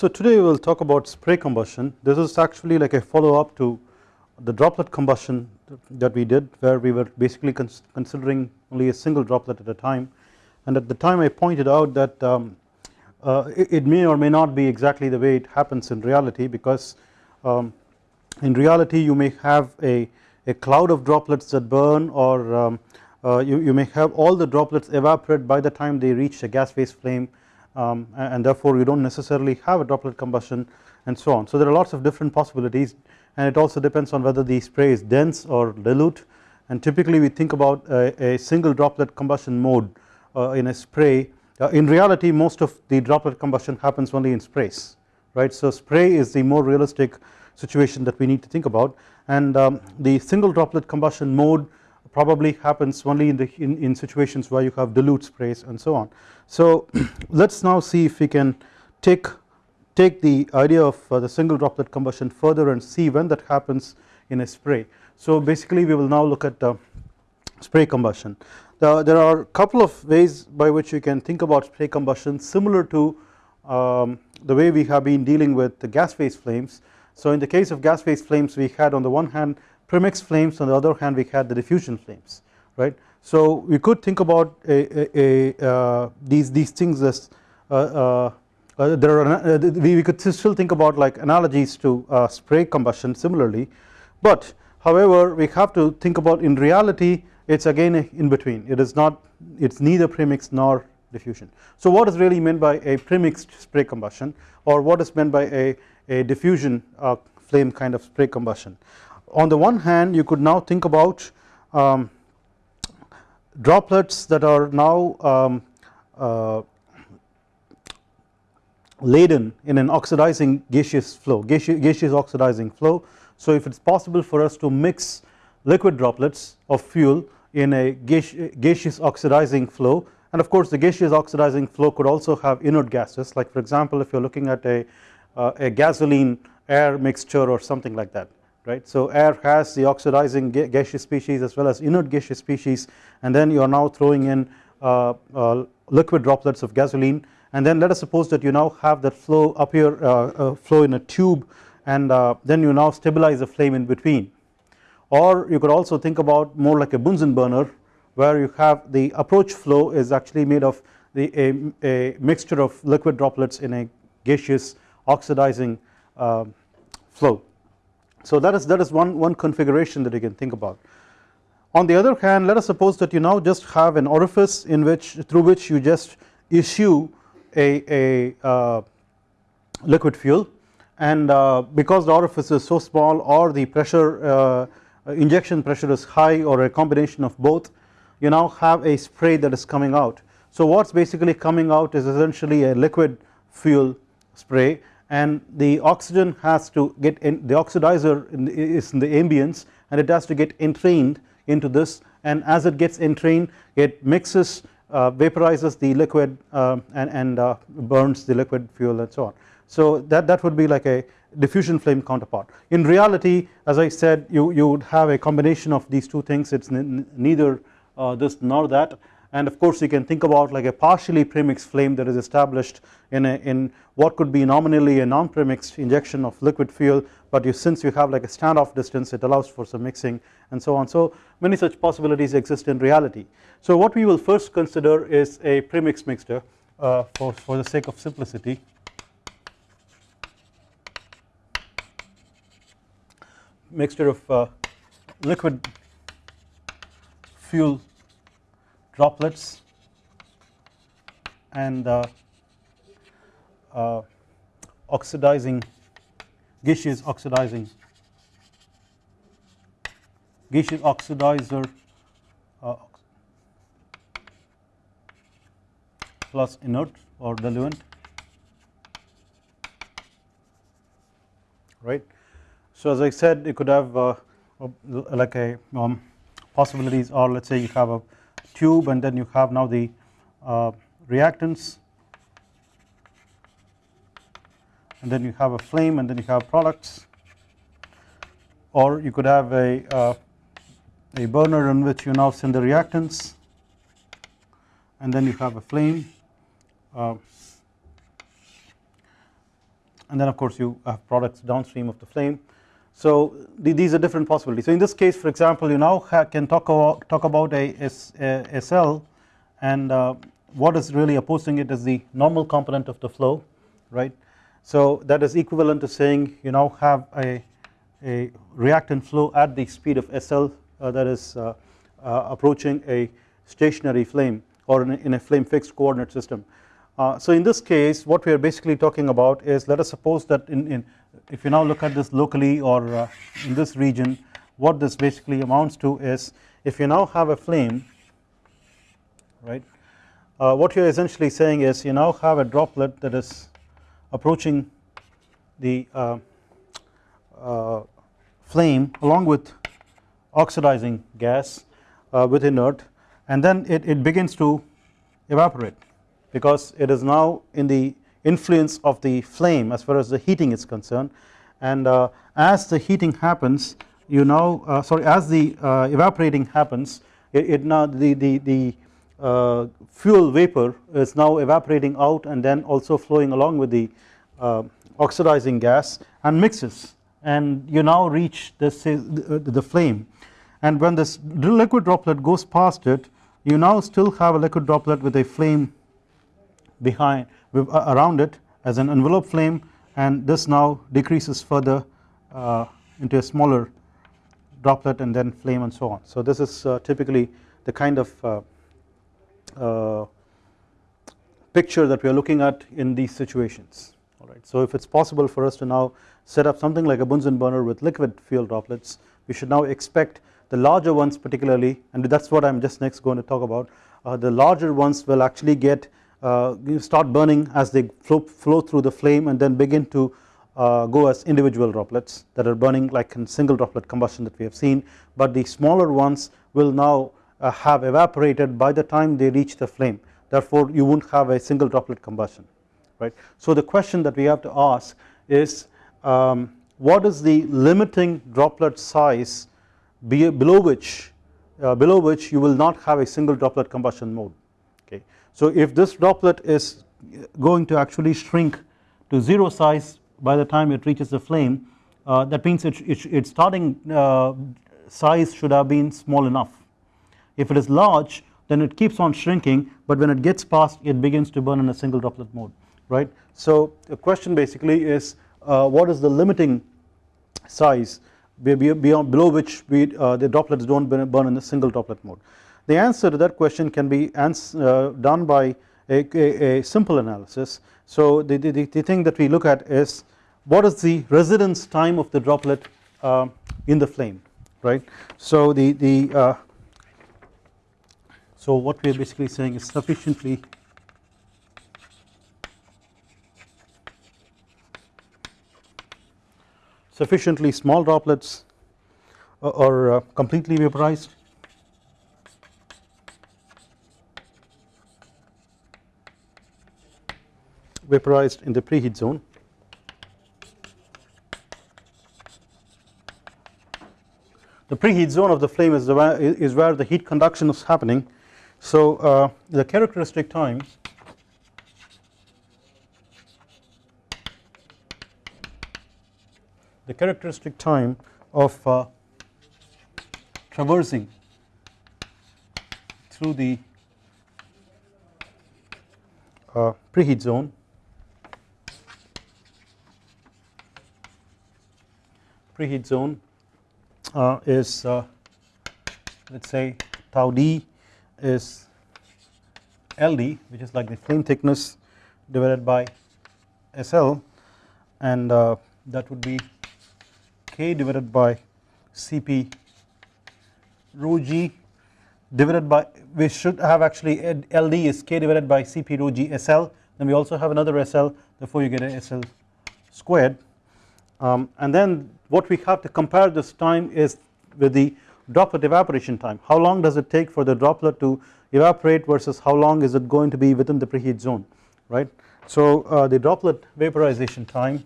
So today we will talk about spray combustion. This is actually like a follow up to the droplet combustion that we did where we were basically cons considering only a single droplet at a time and at the time I pointed out that um, uh, it, it, may or may not be exactly the way it happens in reality because um, in reality you may have a, a cloud of droplets that burn or um, uh, you, you may have all the droplets evaporate by the time they reach a gas phase flame um, and therefore you do not necessarily have a droplet combustion and so on. So there are lots of different possibilities and it also depends on whether the spray is dense or dilute and typically we think about a, a single droplet combustion mode uh, in a spray uh, in reality most of the droplet combustion happens only in sprays right. So spray is the more realistic situation that we need to think about and um, the single droplet combustion mode probably happens only in the in, in situations where you have dilute sprays and so on. So let us now see if we can take take the idea of uh, the single droplet combustion further and see when that happens in a spray. So basically we will now look at spray combustion. The, there are a couple of ways by which you can think about spray combustion similar to um, the way we have been dealing with the gas phase flames. So in the case of gas phase flames we had on the one hand premix flames on the other hand we had the diffusion flames right. So we could think about a, a, a uh, these these things as uh, uh, uh, there are uh, we, we, could still think about like analogies to uh, spray combustion similarly but however we have to think about in reality it is again in between it is not it is neither premix nor diffusion. So what is really meant by a premixed spray combustion or what is meant by a, a diffusion flame kind of spray combustion. On the one hand you could now think about um, droplets that are now um, uh, laden in an oxidizing gaseous flow gaseous oxidizing flow. So if it is possible for us to mix liquid droplets of fuel in a gaseous oxidizing flow and of course the gaseous oxidizing flow could also have inert gases like for example if you are looking at a, uh, a gasoline air mixture or something like that right. So air has the oxidizing gaseous species as well as inert gaseous species and then you are now throwing in uh, uh, liquid droplets of gasoline and then let us suppose that you now have that flow up here uh, uh, flow in a tube and uh, then you now stabilize the flame in between or you could also think about more like a Bunsen burner where you have the approach flow is actually made of the a, a mixture of liquid droplets in a gaseous oxidizing uh, flow. So that is that is one one configuration that you can think about. On the other hand let us suppose that you now just have an orifice in which through which you just issue a, a uh, liquid fuel and uh, because the orifice is so small or the pressure uh, injection pressure is high or a combination of both you now have a spray that is coming out. So what is basically coming out is essentially a liquid fuel spray and the oxygen has to get in the oxidizer in the, is in the ambience and it has to get entrained into this and as it gets entrained it mixes uh, vaporizes the liquid uh, and, and uh, burns the liquid fuel and so on. So that, that would be like a diffusion flame counterpart. In reality as I said you, you would have a combination of these two things it is neither this nor that and of course you can think about like a partially premixed flame that is established in a in what could be nominally a non-premixed injection of liquid fuel. But you since you have like a standoff distance it allows for some mixing and so on. So many such possibilities exist in reality. So what we will first consider is a premixed mixture uh, for, for the sake of simplicity. Mixture of uh, liquid fuel droplets and uh, uh, oxidizing gaseous oxidizing gaseous oxidizer uh, plus inert or diluent right. So as I said you could have uh, like a um, possibilities or let us say you have a tube and then you have now the uh, reactants. And then you have a flame and then you have products. Or you could have a, uh, a burner in which you now send the reactants. And then you have a flame. Uh, and then of course you have products downstream of the flame so the, these are different possibilities so in this case for example you now can talk about, talk about a, SL and uh, what is really opposing it is the normal component of the flow right so that is equivalent to saying you now have a, a reactant flow at the speed of SL uh, that is uh, uh, approaching a stationary flame or in a, in a flame fixed coordinate system. Uh, so in this case what we are basically talking about is let us suppose that in, in if you now look at this locally or uh, in this region what this basically amounts to is if you now have a flame right uh, what you are essentially saying is you now have a droplet that is approaching the uh, uh, flame along with oxidizing gas uh, with inert and then it, it begins to evaporate because it is now in the influence of the flame as far as the heating is concerned. And uh, as the heating happens you now uh, sorry as the uh, evaporating happens it, it, now the, the, the uh, fuel vapor is now evaporating out and then also flowing along with the uh, oxidizing gas and mixes and you now reach this the, flame. And when this liquid droplet goes past it you now still have a liquid droplet with a flame behind around it as an envelope flame and this now decreases further uh, into a smaller droplet and then flame and so on. So this is uh, typically the kind of uh, uh, picture that we are looking at in these situations alright. So if it is possible for us to now set up something like a Bunsen burner with liquid fuel droplets we should now expect the larger ones particularly and that is what I am just next going to talk about uh, the larger ones will actually get uh, start burning as they flow, flow, through the flame and then begin to uh, go as individual droplets that are burning like in single droplet combustion that we have seen but the smaller ones will now uh, have evaporated by the time they reach the flame therefore you won't have a single droplet combustion right. So the question that we have to ask is um, what is the limiting droplet size below which uh, below which you will not have a single droplet combustion mode. So if this droplet is going to actually shrink to 0 size by the time it reaches the flame uh, that means it, it, its starting uh, size should have been small enough. If it is large then it keeps on shrinking but when it gets past it begins to burn in a single droplet mode right. So the question basically is uh, what is the limiting size beyond below which we, uh, the droplets do not burn in a single droplet mode. The answer to that question can be uh, done by a, a, a, simple analysis. So the, the, the thing that we look at is what is the residence time of the droplet uh, in the flame right. So the, the uh, so what we are basically saying is sufficiently sufficiently small droplets are uh, completely vaporized vaporized in the preheat zone. The preheat zone of the flame is, the, is where the heat conduction is happening. So uh, the characteristic times the characteristic time of uh, traversing through the uh, preheat zone preheat zone uh, is uh, let us say tau d is LD which is like the flame thickness divided by SL and uh, that would be K divided by Cp rho g divided by we should have actually LD is K divided by Cp rho g SL then we also have another SL therefore you get a SL squared. Um, and then what we have to compare this time is with the droplet evaporation time how long does it take for the droplet to evaporate versus how long is it going to be within the preheat zone right. So uh, the droplet vaporization time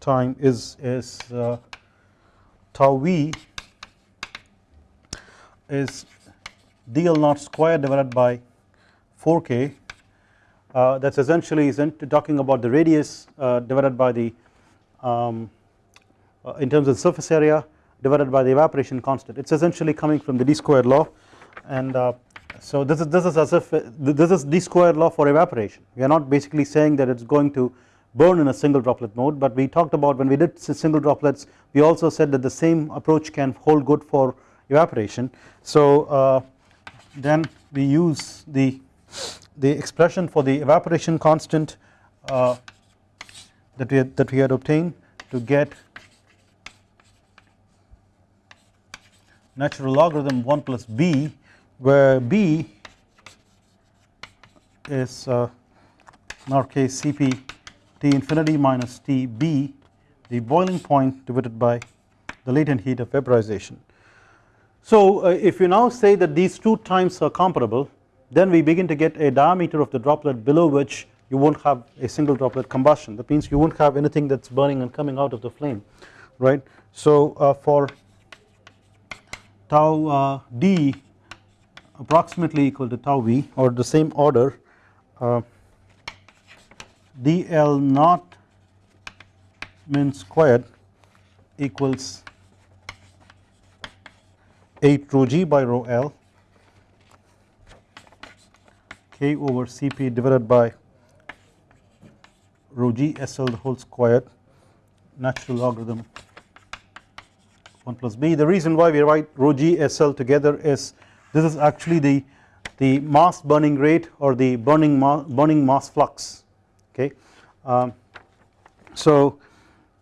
time is is uh, tau v is dl naught square divided by 4k uh, that is essentially talking about the radius uh, divided by the um, uh, in terms of surface area divided by the evaporation constant. It is essentially coming from the d squared law. And uh, so this is this is as if this is d squared law for evaporation. We are not basically saying that it is going to burn in a single droplet mode but we talked about when we did single droplets we also said that the same approach can hold good for evaporation. So uh, then we use the the expression for the evaporation constant uh, that we had, that we had obtained to get natural logarithm 1 plus b where b is uh, in our case Cp T infinity minus Tb the boiling point divided by the latent heat of vaporization. So uh, if you now say that these two times are comparable then we begin to get a diameter of the droplet below which you not have a single droplet combustion that means you not have anything that is burning and coming out of the flame right. So uh, for tau uh, d approximately equal to tau v or the same order uh, dl naught min squared equals 8 rho g by rho l k over Cp divided by rho g SL the whole squared natural logarithm 1 plus b. The reason why we write rho g SL together is this is actually the the mass burning rate or the burning ma burning mass flux okay. Um, so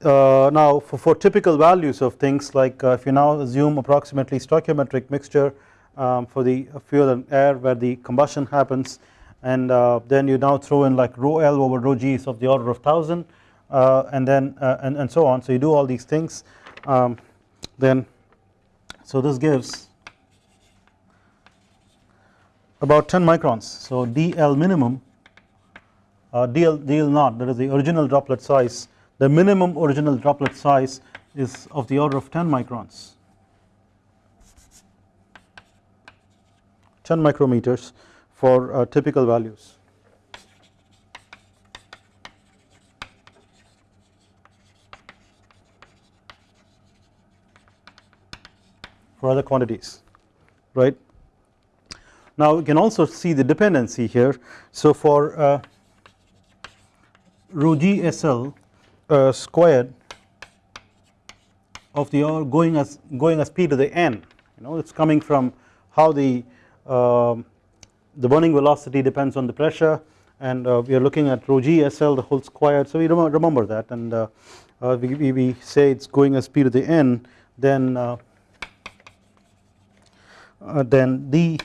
uh, now for, for typical values of things like uh, if you now assume approximately stoichiometric mixture um, for the fuel and air where the combustion happens. And uh, then you now throw in like rho L over rho G is of the order of 1000 uh, and then uh, and, and so on. So you do all these things um, then so this gives about 10 microns. So dl minimum uh, dl dl naught that is the original droplet size the minimum original droplet size is of the order of 10 microns 10 micrometers for uh, typical values. for other quantities right. Now we can also see the dependency here so for uh, rho g SL uh, squared of the going as going as p to the n you know it is coming from how the the burning velocity depends on the pressure and uh, we are looking at rho g SL the whole squared so we remember that and uh, uh, we, we, say it is going as p to the n then then d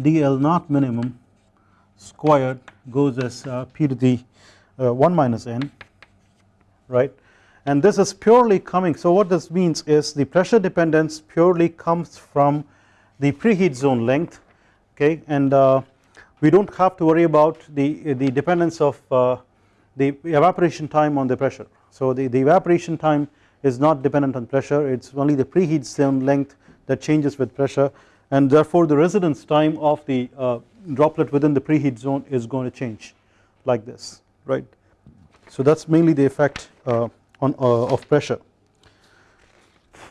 dl naught minimum squared goes as p to the 1 minus n right? And this is purely coming so what this means is the pressure dependence purely comes from the preheat zone length okay and uh, we do not have to worry about the, the dependence of uh, the evaporation time on the pressure. So the, the evaporation time is not dependent on pressure it is only the preheat zone length that changes with pressure and therefore the residence time of the uh, droplet within the preheat zone is going to change like this right. So that is mainly the effect uh, on uh, of pressure.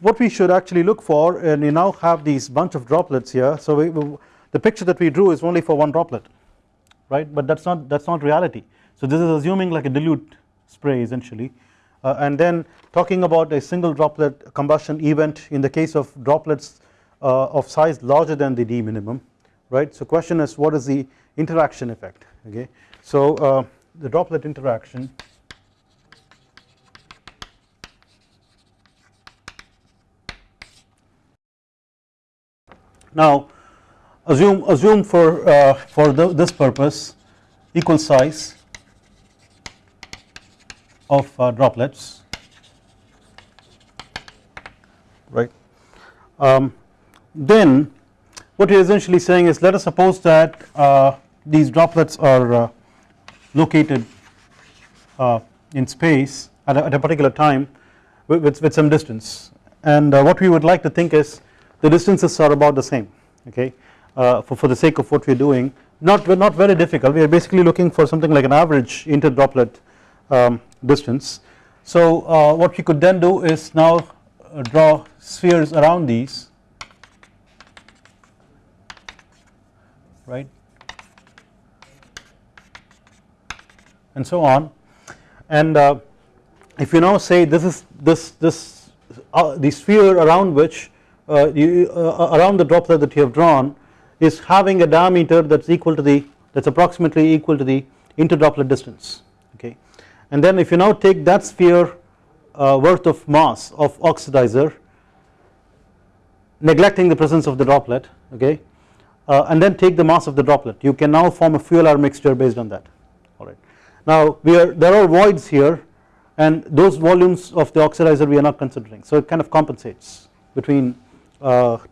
What we should actually look for and you now have these bunch of droplets here. So we, the picture that we drew is only for one droplet right? But that is not that is not reality. So this is assuming like a dilute spray essentially. Uh, and then talking about a single droplet combustion event in the case of droplets uh, of size larger than the d minimum right? So question is what is the interaction effect? Okay. So uh, the droplet interaction now assume assume for uh, for the, this purpose equal size of uh, droplets. Right? Um, then what we are essentially saying is let us suppose that uh, these droplets are uh, located uh, in space at a, at a, particular time with, with, with some distance. And uh, what we would like to think is the distances are about the same okay? Uh, for, for the sake of what we are doing not, not very difficult. We are basically looking for something like an average interdroplet um, distance. So uh, what we could then do is now uh, draw spheres around these. Right? And so on. And uh, if you now say this is this this uh, the sphere around which you, uh, around the droplet that you have drawn is having a diameter that is equal to the that is approximately equal to the interdroplet distance okay? And then if you now take that sphere uh, worth of mass of oxidizer neglecting the presence of the droplet okay? Uh, and then take the mass of the droplet. You can now form a fuel air mixture based on that. Alright. Now we are there are voids here and those volumes of the oxidizer we are not considering. So it kind of compensates between uh,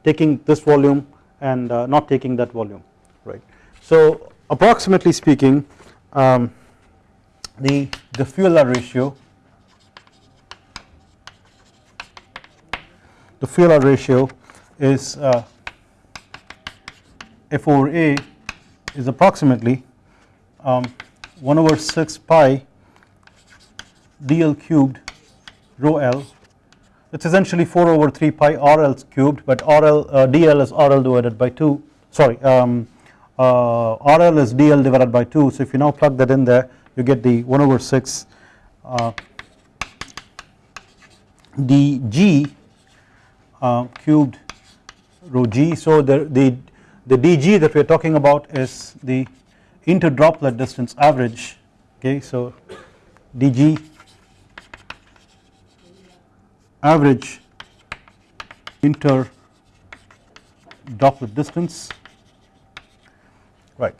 taking this volume and uh, not taking that volume right. So approximately speaking um, the, the fuel ratio the fuel ratio is uh, F over A is approximately um, 1 over 6 pi dl cubed rho l it is essentially 4 over 3 pi RL cubed but RL uh, DL is RL divided by 2 sorry um, uh, RL is DL divided by 2 so if you now plug that in there you get the 1 over 6 uh, dg uh, cubed rho g. So the, the, the dg that we are talking about is the interdroplet distance average. Okay so dg average inter droplet distance right.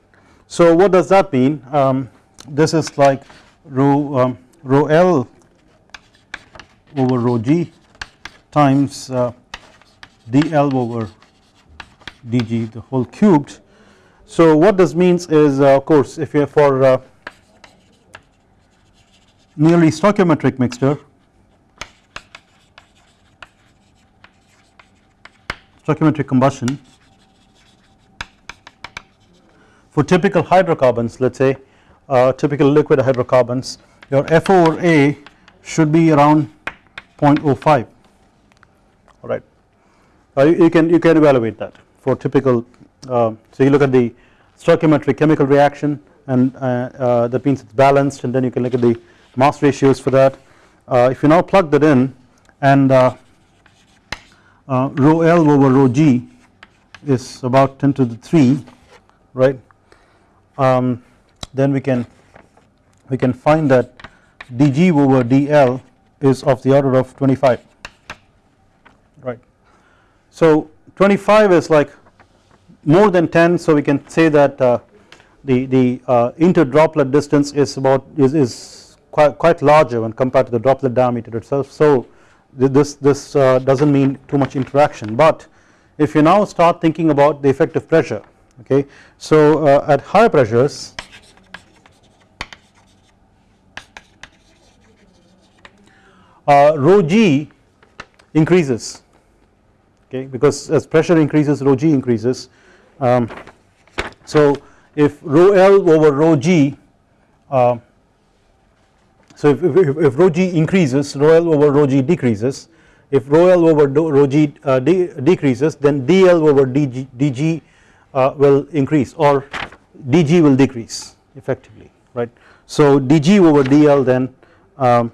So what does that mean um, this is like rho um, rho L over rho G times uh, dl over dg the whole cubed. So what this means is uh, of course if you are for uh, nearly stoichiometric mixture stoichiometric combustion. For typical hydrocarbons let us say uh, typical liquid hydrocarbons your F over A should be around 0.05 alright uh, you, you, can you can evaluate that for typical uh, so you look at the stoichiometric chemical reaction and uh, uh, that means it is balanced and then you can look at the mass ratios for that. Uh, if you now plug that in and uh, rho L over rho G is about 10 to the 3 right um, then we can we can find that dg over dl is of the order of 25 right. So 25 is like more than 10 so we can say that uh, the, the uh, interdroplet distance is about is, is quite, quite larger when compared to the droplet diameter itself so this, this uh, does not mean too much interaction but if you now start thinking about the effective pressure okay. So uh, at higher pressures uh, rho g increases okay because as pressure increases rho g increases um, so if rho l over rho g uh, so if, if, if rho g increases rho l over rho g decreases if rho l over rho g uh, de decreases then dl over dg, dg uh, will increase or dg will decrease effectively right. So dg over dl then um,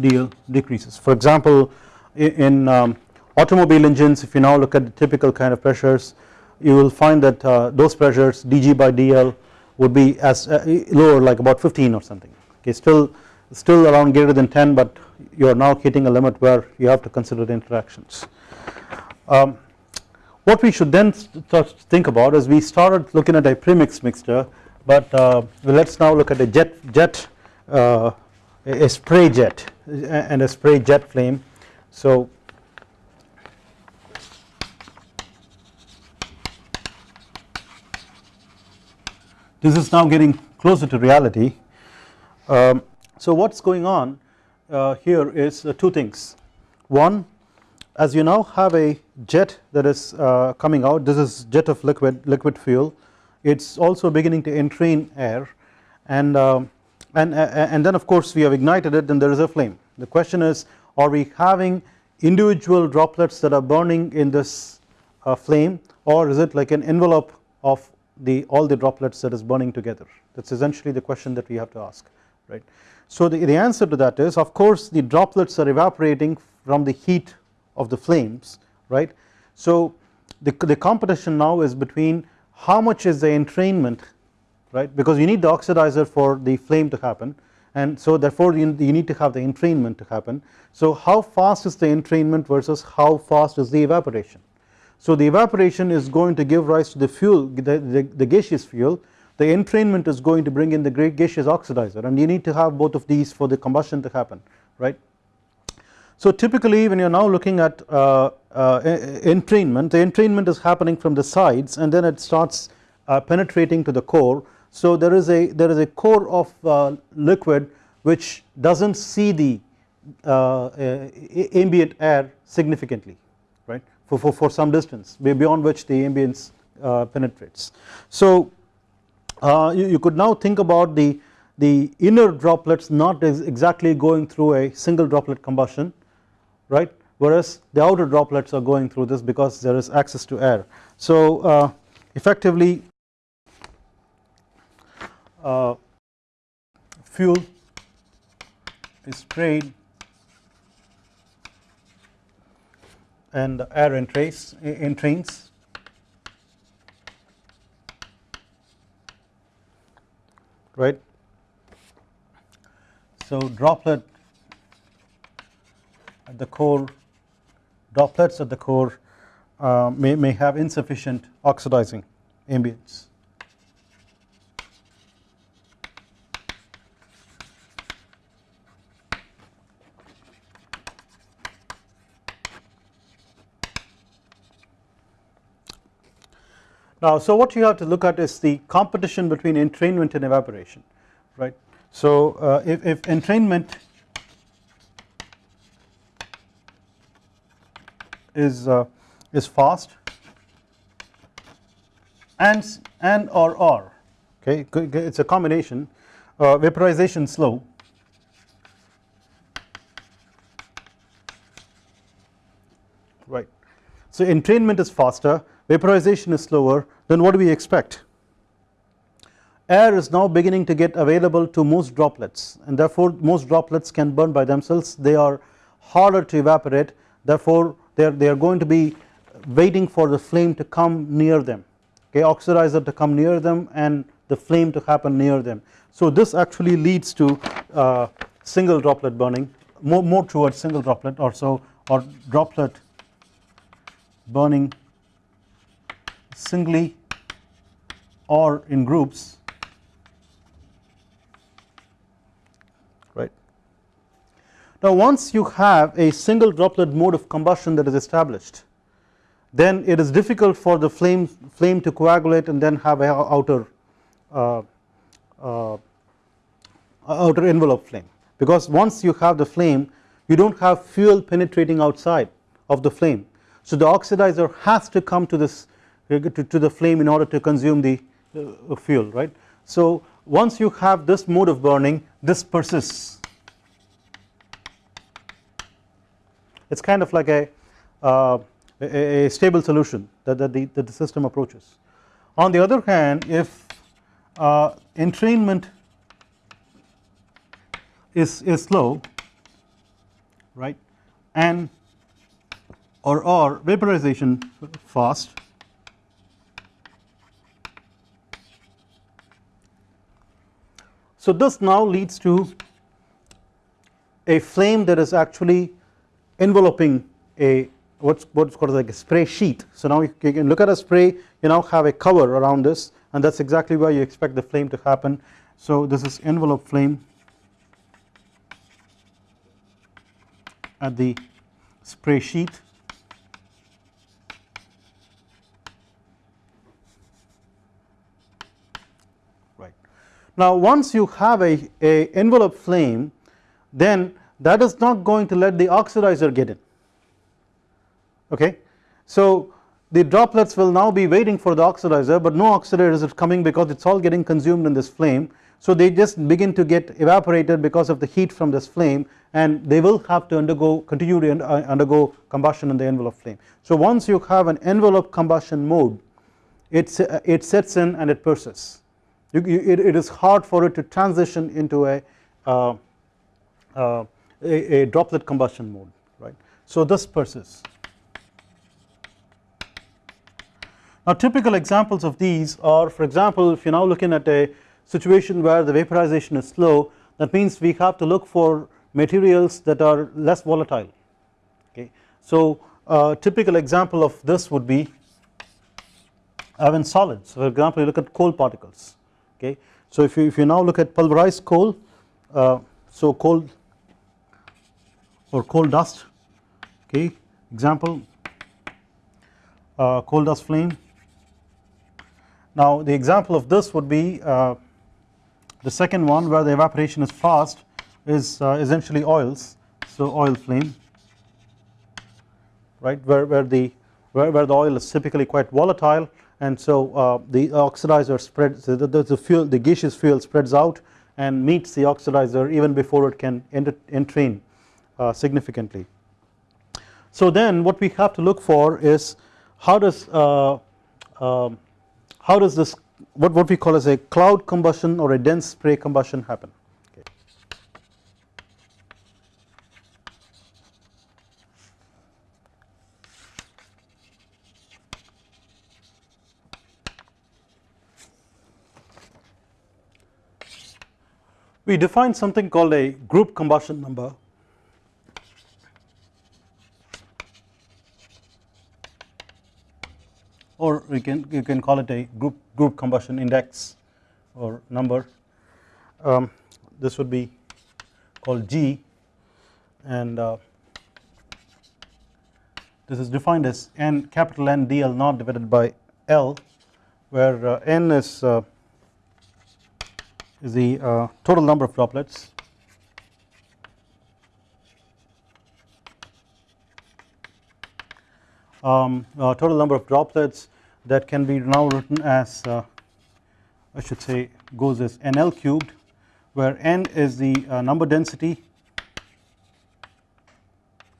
dl decreases for example in um, automobile engines if you now look at the typical kind of pressures you will find that uh, those pressures dg by dl would be as uh, lower like about 15 or something okay still still around greater than 10 but you are now hitting a limit where you have to consider the interactions. Um, what we should then start to think about is we started looking at a premix mixture but uh, let us now look at a jet jet uh, a spray jet and a spray jet flame so this is now getting closer to reality. Um, so what is going on uh, here is uh, two things. One as you now have a jet that is uh, coming out this is jet of liquid liquid fuel. It is also beginning to entrain air. And, uh, and, uh, and then of course we have ignited it and there is a flame. The question is are we having individual droplets that are burning in this uh, flame or is it like an envelope of the all the droplets that is burning together that is essentially the question that we have to ask right. So the, the answer to that is of course the droplets are evaporating from the heat of the flames right. So the, the competition now is between how much is the entrainment right because you need the oxidizer for the flame to happen and so therefore you, you need to have the entrainment to happen. So how fast is the entrainment versus how fast is the evaporation. So the evaporation is going to give rise to the fuel the, the, the gaseous fuel. The entrainment is going to bring in the great gaseous oxidizer and you need to have both of these for the combustion to happen right. So typically when you are now looking at uh, uh, entrainment the entrainment is happening from the sides and then it starts uh, penetrating to the core. So there is a there is a core of uh, liquid which does not see the uh, ambient air significantly for, for, for some distance beyond which the ambience uh, penetrates. So you, you could now think about the the inner droplets not exactly going through a single droplet combustion right whereas the outer droplets are going through this because there is access to air. So uh, effectively uh, fuel is sprayed and the air entrains, entrains right. So droplet at the core droplets at the core uh, may, may have insufficient oxidizing ambience. So what you have to look at is the competition between entrainment and evaporation right. So uh, if, if entrainment is uh, is fast and and or or okay it's a combination uh, vaporization slow right so entrainment is faster vaporization is slower then what do we expect. Air is now beginning to get available to most droplets and therefore most droplets can burn by themselves. They are harder to evaporate. Therefore they are, they are going to be waiting for the flame to come near them. Okay oxidizer to come near them and the flame to happen near them. So this actually leads to uh, single droplet burning more, more towards single droplet or so or droplet burning singly or in groups right. Now once you have a single droplet mode of combustion that is established then it is difficult for the flame flame to coagulate and then have a outer uh, uh, outer envelope flame because once you have the flame you do not have fuel penetrating outside of the flame. So the oxidizer has to come to this to, to the flame in order to consume the uh, fuel right. So once you have this mode of burning this persists it is kind of like a, uh, a, a, stable solution that, that, the, that the system approaches. On the other hand if uh, entrainment is, is slow right and or, or vaporization fast So this now leads to a flame that is actually enveloping a what's what's called like a spray sheet. So now you can look at a spray you now have a cover around this and that's exactly where you expect the flame to happen. So this is envelope flame at the spray sheet Now once you have a, a envelope flame then that is not going to let the oxidizer get in okay. So the droplets will now be waiting for the oxidizer but no oxidizer is coming because it is all getting consumed in this flame so they just begin to get evaporated because of the heat from this flame and they will have to undergo continue to uh, undergo combustion in the envelope flame. So once you have an envelope combustion mode it, uh, it sets in and it persists you, it, it is hard for it to transition into a, uh, uh, a, a droplet combustion mode right. So this persists Now typical examples of these are for example if you are now looking at a situation where the vaporization is slow that means we have to look for materials that are less volatile okay. So a typical example of this would be uh, in solids for example you look at coal particles okay. So if you, if you now look at pulverized coal uh, so coal or coal dust okay? Example uh, coal dust flame. Now the example of this would be uh, the second one where the evaporation is fast is uh, essentially oils so oil flame. Right? Where, where the where, where the oil is typically quite volatile and so uh, the oxidizer spreads the, the, fuel the gaseous fuel spreads out and meets the oxidizer even before it can entrain uh, significantly. So then what we have to look for is how does uh, um, how does this what, what we call as a cloud combustion or a dense spray combustion happen we define something called a group combustion number. Or we can you can call it a group group combustion index or number. Um, this would be called G. And uh, this is defined as n capital N dl naught divided by L where uh, n is uh, is the uh, total number of droplets. Um, uh, total number of droplets that can be now written as uh, I should say goes as NL cubed where N is the uh, number density.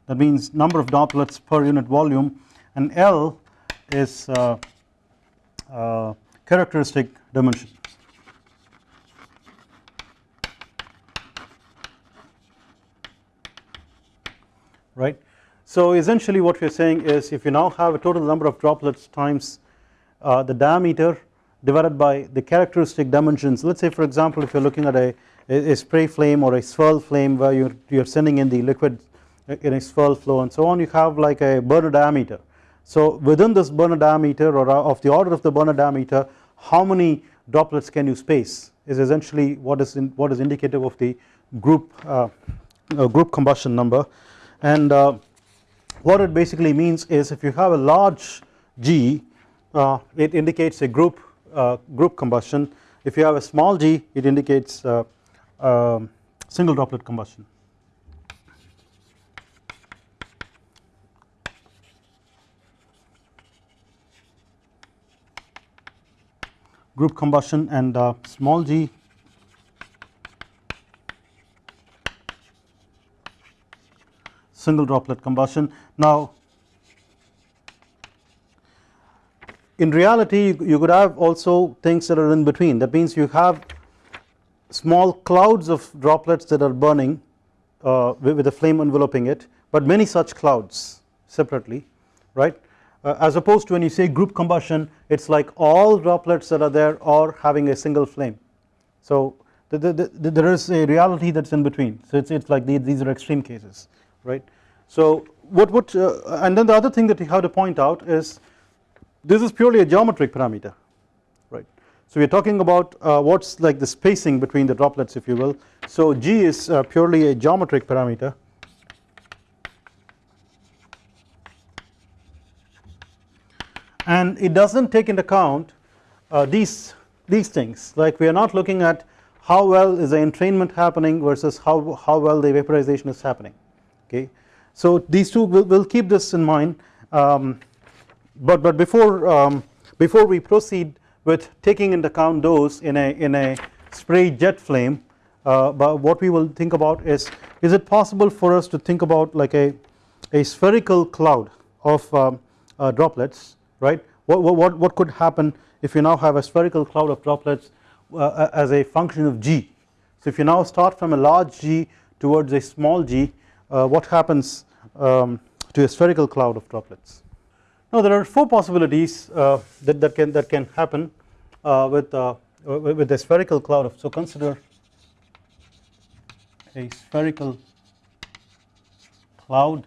That means number of droplets per unit volume. And L is uh, uh, characteristic dimension. Right so essentially what we are saying is if you now have a total number of droplets times uh, the diameter divided by the characteristic dimensions let us say for example if you are looking at a, a, spray flame or a swirl flame where you you are sending in the liquid in a swirl flow and so on you have like a burner diameter. So within this burner diameter or uh, of the order of the burner diameter how many droplets can you space is essentially what is in, what is indicative of the group uh, uh, group combustion number and uh, what it basically means is if you have a large G uh, it indicates a group uh, group combustion if you have a small g it indicates um, single droplet combustion. group combustion and uh, small g single droplet combustion. Now in reality you could have also things that are in between that means you have small clouds of droplets that are burning uh, with a flame enveloping it but many such clouds separately right uh, as opposed to when you say group combustion it is like all droplets that are there are having a single flame. So the, the, the, there is a reality that is in between so it is like the, these are extreme cases right. So what, what uh, and then the other thing that you have to point out is this is purely a geometric parameter right. So we are talking about uh, what is like the spacing between the droplets if you will. So G is uh, purely a geometric parameter and it does not take into account uh, these these things like we are not looking at how well is the entrainment happening versus how, how well the vaporization is happening okay. So these two will will keep this in mind. Um, but but before um, before we proceed with taking into account those in a in a spray jet flame uh, but what we will think about is is it possible for us to think about like a a spherical cloud of um, uh, droplets right? What, what, what could happen if you now have a spherical cloud of droplets uh, as a function of g? So if you now start from a large g towards a small g what happens um, to a spherical cloud of droplets now there are four possibilities uh, that, that can that can happen uh, with with a spherical cloud of so consider a spherical cloud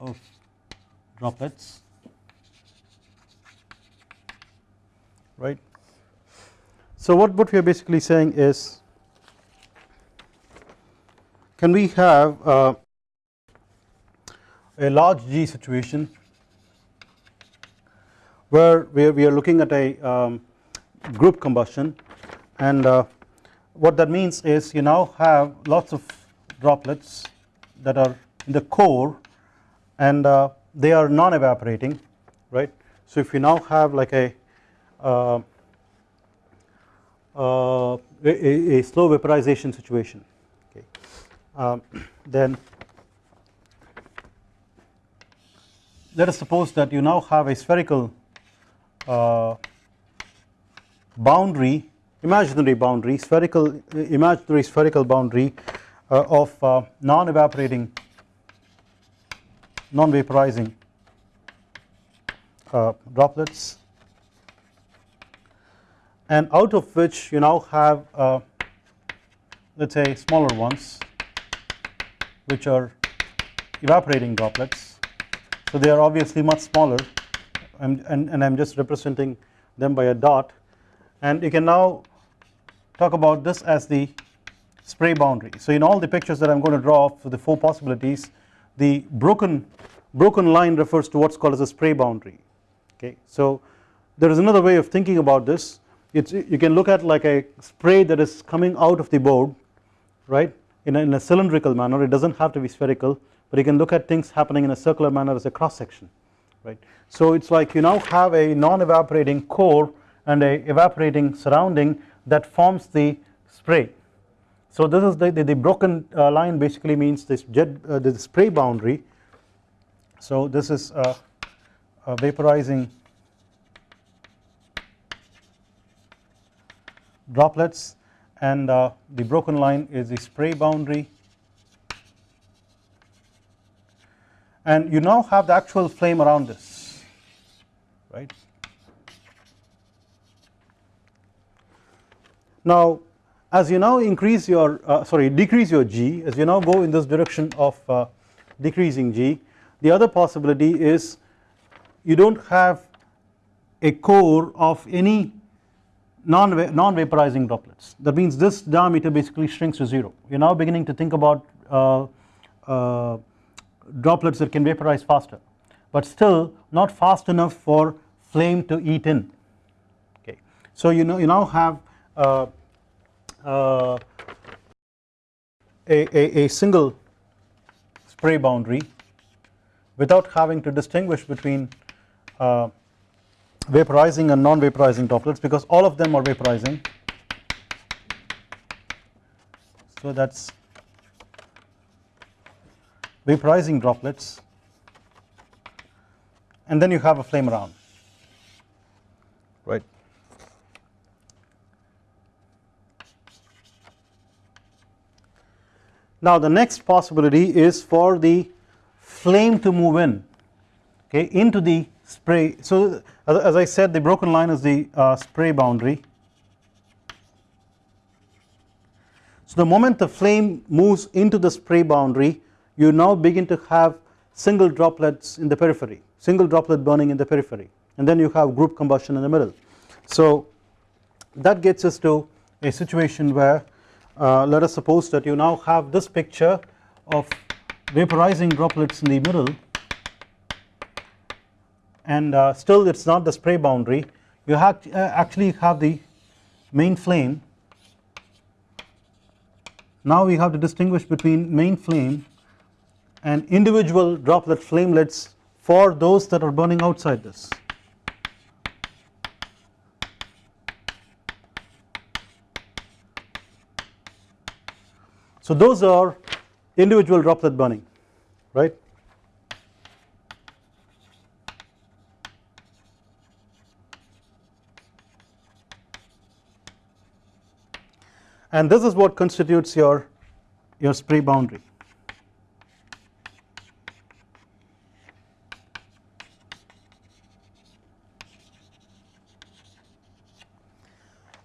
of droplets right. So what, what we are basically saying is can we have uh, a large G situation where we are, looking at a um, group combustion and uh, what that means is you now have lots of droplets that are in the core and uh, they are non evaporating right. So if you now have like a uh, uh, a, a, slow vaporization situation um, then let us suppose that you now have a spherical uh, boundary imaginary boundary spherical imaginary spherical boundary uh, of uh, non evaporating non vaporizing uh, droplets. And out of which you now have uh, let us say smaller ones which are evaporating droplets so they are obviously much smaller and, and I am just representing them by a dot and you can now talk about this as the spray boundary. So in all the pictures that I am going to draw for the four possibilities the broken broken line refers to what's called as a spray boundary okay. So there is another way of thinking about this it's you can look at like a spray that is coming out of the board right in a, in a cylindrical manner it does not have to be spherical but you can look at things happening in a circular manner as a cross section right. So it is like you now have a non evaporating core and a evaporating surrounding that forms the spray. So this is the, the, the broken uh, line basically means this jet uh, the spray boundary. So this is vaporizing droplets and uh, the broken line is the spray boundary. And you now have the actual flame around this right? Now as you now increase your uh, sorry decrease your G as you now go in this direction of uh, decreasing G the other possibility is you do not have a core of any non, non vaporizing droplets. That means this diameter basically shrinks to 0 you are now beginning to think about uh, uh, droplets that can vaporize faster but still not fast enough for flame to eat in. Okay. So you know you now have uh, uh, a, a, a single spray boundary without having to distinguish between uh, vaporizing and non-vaporizing droplets because all of them are vaporizing. So that is vaporizing droplets. And then you have a flame around. Right. Now the next possibility is for the flame to move in okay into the spray. So as I said the broken line is the uh, spray boundary. So the moment the flame moves into the spray boundary you now begin to have single droplets in the periphery single droplet burning in the periphery and then you have group combustion in the middle. So that gets us to a situation where uh, let us suppose that you now have this picture of vaporizing droplets in the middle and uh, still it is not the spray boundary. You have uh, actually have the main flame. Now we have to distinguish between main flame and individual droplet flamelets for those that are burning outside this. So those are individual droplet burning right and this is what constitutes your your spray boundary.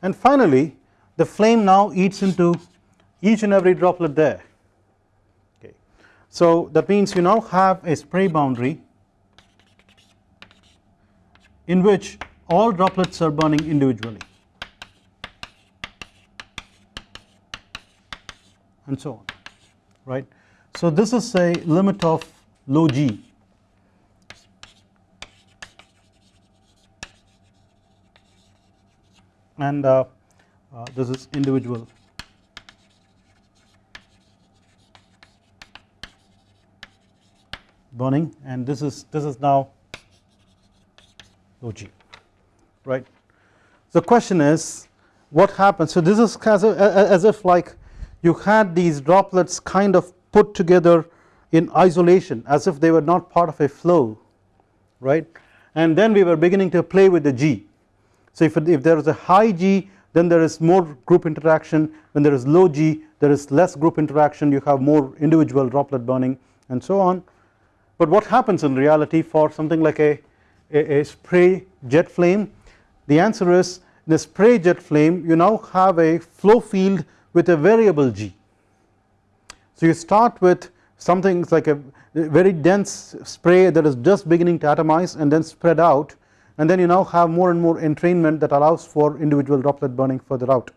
And finally the flame now eats into each and every droplet there. Okay. So that means you now have a spray boundary in which all droplets are burning individually and so on right. So this is a limit of low g and uh, uh, this is individual burning and this is this is now low g right. The question is what happens so this is as, as if like you had these droplets kind of put together in isolation as if they were not part of a flow right and then we were beginning to play with the G. So if, if there is a high G then there is more group interaction when there is low G there is less group interaction you have more individual droplet burning and so on. But what happens in reality for something like a, a, a spray jet flame the answer is in a spray jet flame you now have a flow field with a variable G. So you start with something like a very dense spray that is just beginning to atomize and then spread out and then you now have more and more entrainment that allows for individual droplet burning further out.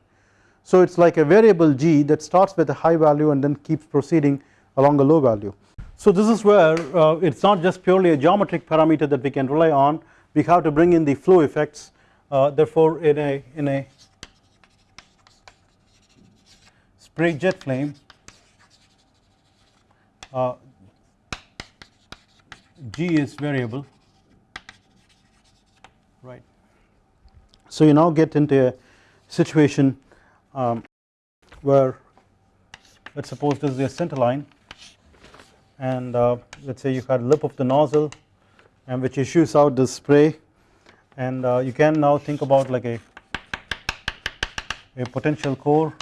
So it is like a variable G that starts with a high value and then keeps proceeding along a low value. So this is where uh, it is not just purely a geometric parameter that we can rely on we have to bring in the flow effects uh, therefore in a in a spray jet flame. Uh, G is variable. Right. So you now get into a situation um, where let us suppose this is the center line and uh, let us say you had lip of the nozzle and which issues out the spray and uh, you can now think about like a a potential core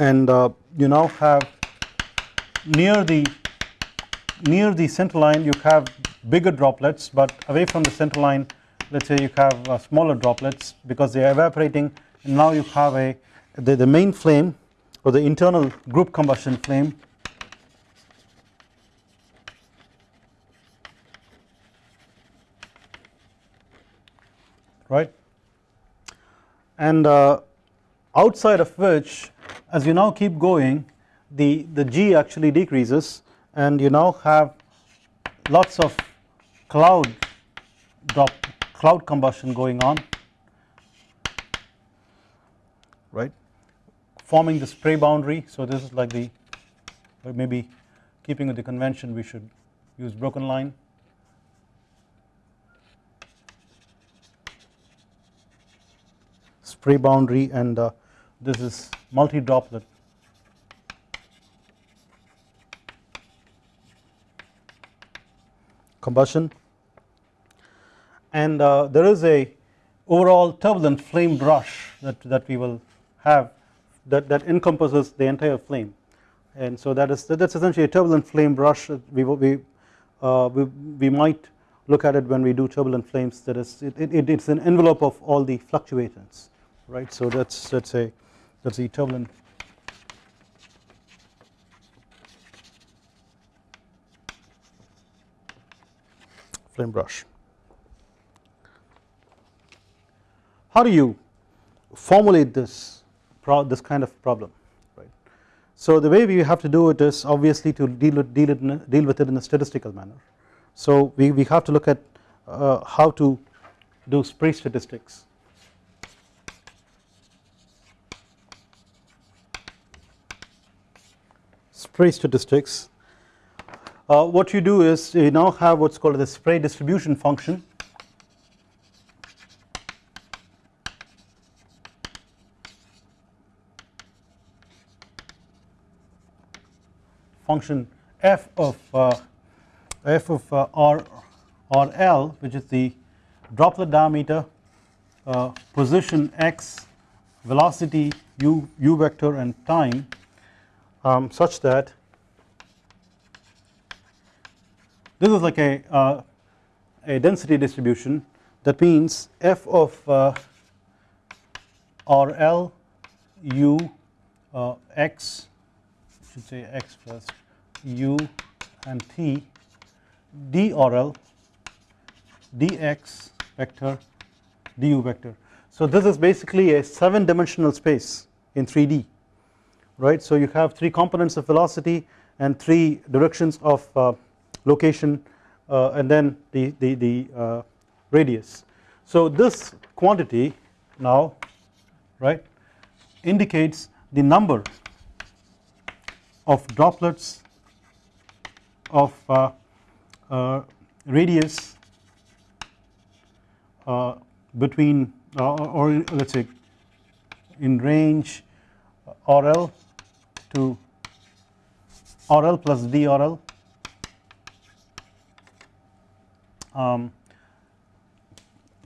and uh, you now have near the near the center line you have bigger droplets but away from the center line let us say you have uh, smaller droplets because they are evaporating and now you have a the, the main flame or the internal group combustion flame. Right? And uh, outside of which as you now keep going the, the G actually decreases and you now have lots of cloud drop cloud combustion going on right? Forming the spray boundary. So this is like the or maybe keeping with the convention we should use broken line. Spray boundary and uh, this is multi droplet combustion. And uh, there is a overall turbulent flame brush that, that we will have that, that encompasses the entire flame. And so that is that is essentially a turbulent flame brush we, we, uh, we, we might look at it when we do turbulent flames. That is it, it, it's an envelope of all the fluctuations right? So that's that's a the turbulent flame brush. How do you formulate this this kind of problem right. So the way we have to do it is obviously to deal with, deal, it deal with it in a statistical manner. So we, we have to look at uh, how to do spray statistics spray statistics uh, what you do is you now have what's called the spray distribution function. Function f of uh, f of uh, r or L which is the droplet diameter uh, position x velocity u, u vector and time um, such that this is like a, uh, a density distribution that means f of uh, uh, x should say x first u and t drl dx vector du vector. So this is basically a 7 dimensional space in 3D right. So you have 3 components of velocity and 3 directions of uh, location uh, and then the, the, the uh, radius. So this quantity now right indicates the number of droplets of uh, uh, radius uh, between uh, or let us say in range RL to RL plus DRL um,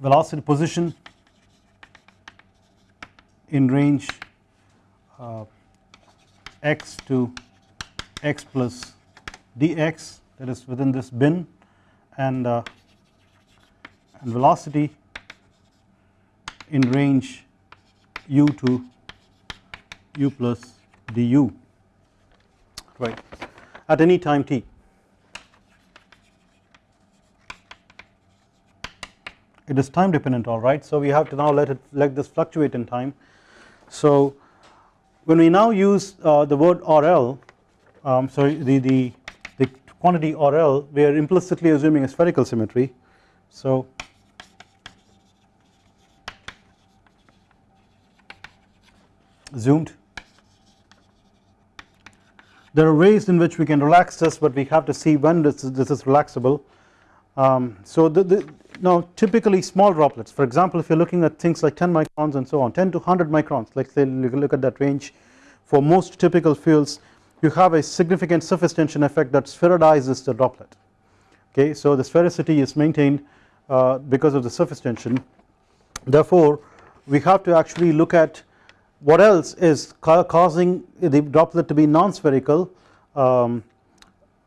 velocity position in range uh, x to x plus dx that is within this bin and, uh, and velocity in range u to u plus du right. At any time t. It is time dependent alright so we have to now let it let this fluctuate in time. So when we now use uh, the word RL um, sorry the, the, the quantity RL we are implicitly assuming a spherical symmetry. So zoomed there are ways in which we can relax this but we have to see when this is, this is relaxable. Um, so the, the, now typically small droplets. For example if you are looking at things like 10 microns and so on 10 to 100 microns like say look at that range. For most typical fuels you have a significant surface tension effect that spheroidizes the droplet. Okay so the sphericity is maintained uh, because of the surface tension. Therefore we have to actually look at what else is ca causing the droplet to be non-spherical um,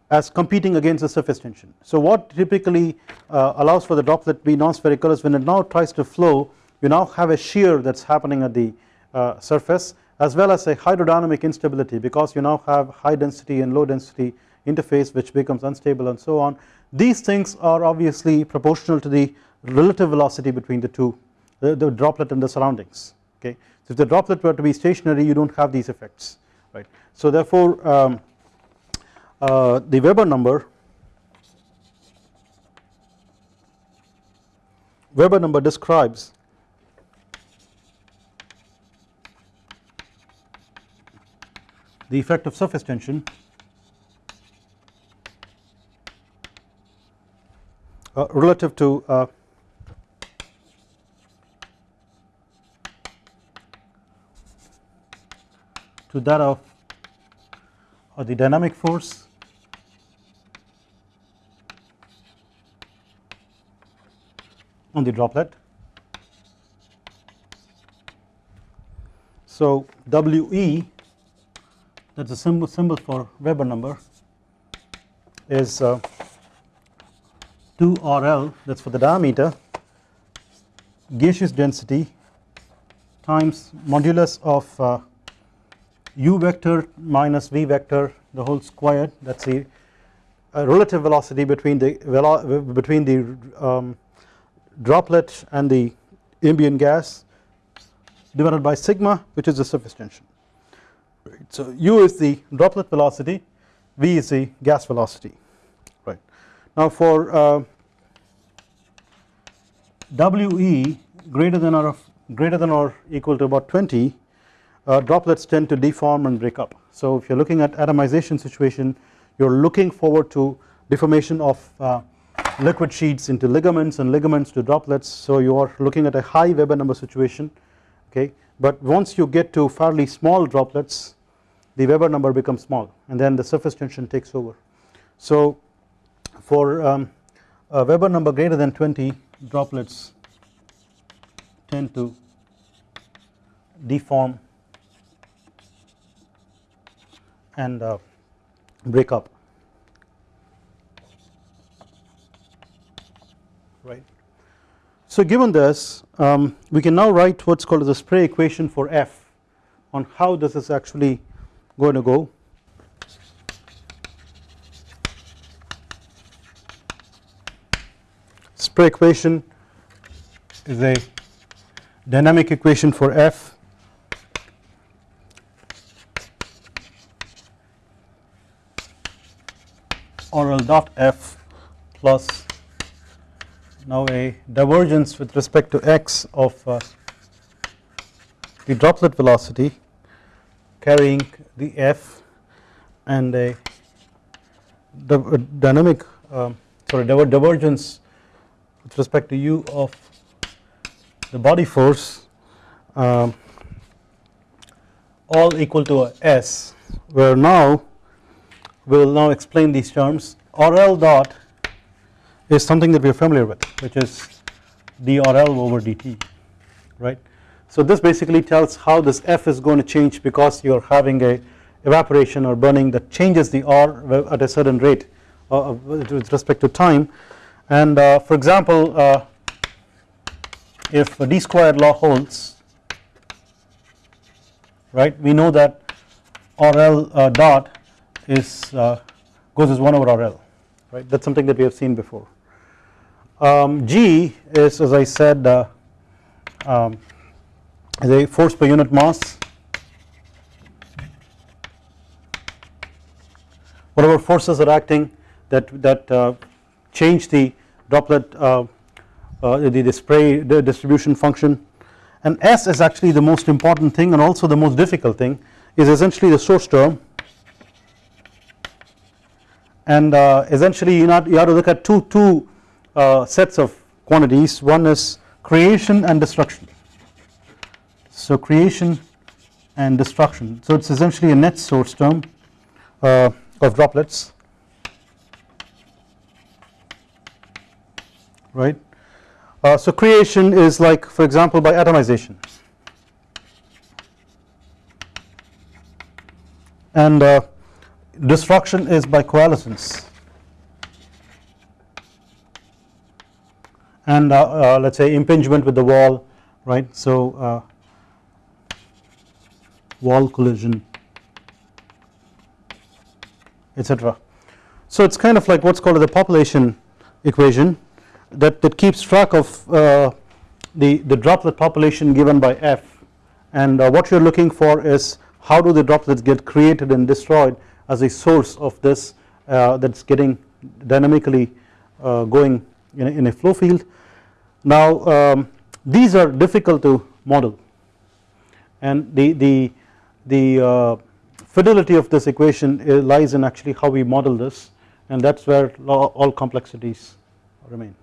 as competing against the surface tension. So what typically uh, allows for the droplet to be non-spherical is when it now tries to flow you now have a shear that is happening at the uh, surface as well as a hydrodynamic instability because you now have high density and low density interface which becomes unstable and so on. These things are obviously proportional to the relative velocity between the two the, the droplet and the surroundings okay. So if the droplet were to be stationary you do not have these effects right. So therefore um, uh, the Weber number Weber number describes the effect of surface tension uh, relative to uh, to that of uh, the dynamic force on the droplet. So WE that is a symbol, symbol for Weber number is uh, 2 RL that is for the diameter gaseous density times modulus of uh, u vector minus v vector the whole squared that is the relative velocity between the velo between the um, droplet and the ambient gas divided by sigma which is the surface tension right. So u is the droplet velocity v is the gas velocity right. Now for uh, WE greater than or greater than or equal to about 20 uh, droplets tend to deform and break up. So if you are looking at atomization situation you are looking forward to deformation of uh, liquid sheets into ligaments and ligaments to droplets so you are looking at a high Weber number situation okay but once you get to fairly small droplets the Weber number becomes small and then the surface tension takes over. So for um, a Weber number greater than 20 droplets tend to deform and uh, break up right. So given this um, we can now write what is called the spray equation for F on how this is actually going to go. Spray equation is a dynamic equation for F RL dot F plus now a divergence with respect to x of uh, the droplet velocity carrying the f and a dynamic uh, sorry divergence with respect to u of the body force um, all equal to a s where now we will now explain these terms RL dot is something that we are familiar with which is drl over dt right. So this basically tells how this f is going to change because you are having a evaporation or burning that changes the r at a certain rate uh, with respect to time and uh, for example uh, if d squared law holds right we know that rl uh, dot is uh, goes as 1 over rl right? That is something that we have seen before. Um, G is as I said uh, um, the force per unit mass. Whatever forces are acting that that uh, change the droplet uh, uh, the, the spray the distribution function. And S is actually the most important thing and also the most difficult thing is essentially the source term and uh, essentially you, not, you have to look at two two uh, sets of quantities one is creation and destruction. So creation and destruction so it is essentially a net source term uh, of droplets right. Uh, so creation is like for example by atomization and uh, destruction is by coalescence and uh, uh, let us say impingement with the wall right. So uh, wall collision etc. So it is kind of like what is called the population equation that, that keeps track of uh, the, the droplet population given by F and uh, what you are looking for is how do the droplets get created and destroyed as a source of this uh, that is getting dynamically going in a, in a flow field. Now um, these are difficult to model. And the, the, the uh, fidelity of this equation lies in actually how we model this. And that is where all complexities remain.